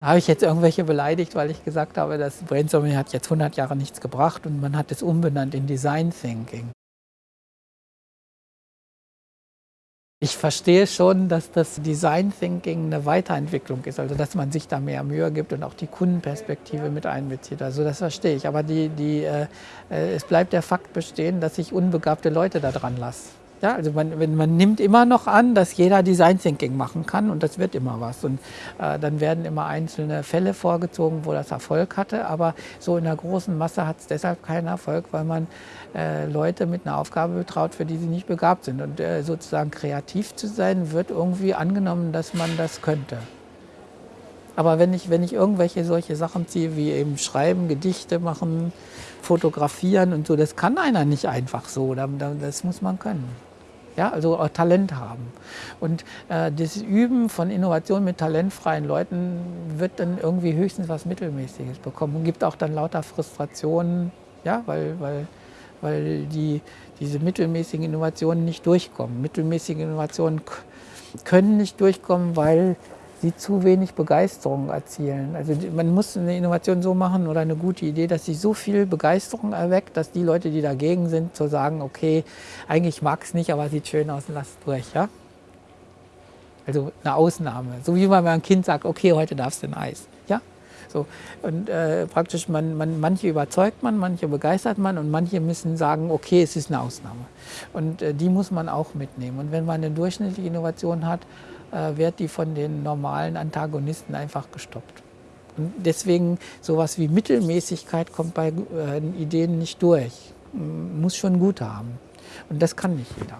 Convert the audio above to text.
Habe ich jetzt irgendwelche beleidigt, weil ich gesagt habe, das Brainstorming hat jetzt 100 Jahre nichts gebracht und man hat es umbenannt in Design Thinking. Ich verstehe schon, dass das Design Thinking eine Weiterentwicklung ist, also dass man sich da mehr Mühe gibt und auch die Kundenperspektive mit einbezieht. Also das verstehe ich. Aber die, die, äh, äh es bleibt der Fakt bestehen, dass ich unbegabte Leute da dran lasse. Ja, also man, man nimmt immer noch an, dass jeder Design Thinking machen kann und das wird immer was. Und äh, dann werden immer einzelne Fälle vorgezogen, wo das Erfolg hatte. Aber so in der großen Masse hat es deshalb keinen Erfolg, weil man äh, Leute mit einer Aufgabe betraut, für die sie nicht begabt sind. Und äh, sozusagen kreativ zu sein, wird irgendwie angenommen, dass man das könnte. Aber wenn ich, wenn ich irgendwelche solche Sachen ziehe, wie eben schreiben, Gedichte machen, fotografieren und so, das kann einer nicht einfach so. Das muss man können. Ja, also auch Talent haben. Und äh, das Üben von Innovation mit talentfreien Leuten wird dann irgendwie höchstens was Mittelmäßiges bekommen und gibt auch dann lauter Frustrationen, ja, weil, weil, weil die, diese mittelmäßigen Innovationen nicht durchkommen. Mittelmäßige Innovationen können nicht durchkommen, weil sie zu wenig Begeisterung erzielen. Also man muss eine Innovation so machen oder eine gute Idee, dass sie so viel Begeisterung erweckt, dass die Leute, die dagegen sind, so sagen, okay, eigentlich mag es nicht, aber sieht schön aus lass durch. Ja? Also eine Ausnahme. So wie man ein Kind sagt, okay, heute darfst du ein Eis. Ja? So, und äh, praktisch, man, man, manche überzeugt man, manche begeistert man und manche müssen sagen, okay, es ist eine Ausnahme. Und äh, die muss man auch mitnehmen. Und wenn man eine durchschnittliche Innovation hat, wird die von den normalen Antagonisten einfach gestoppt. Und deswegen sowas wie Mittelmäßigkeit kommt bei äh, Ideen nicht durch. Muss schon gut haben. Und das kann nicht jeder.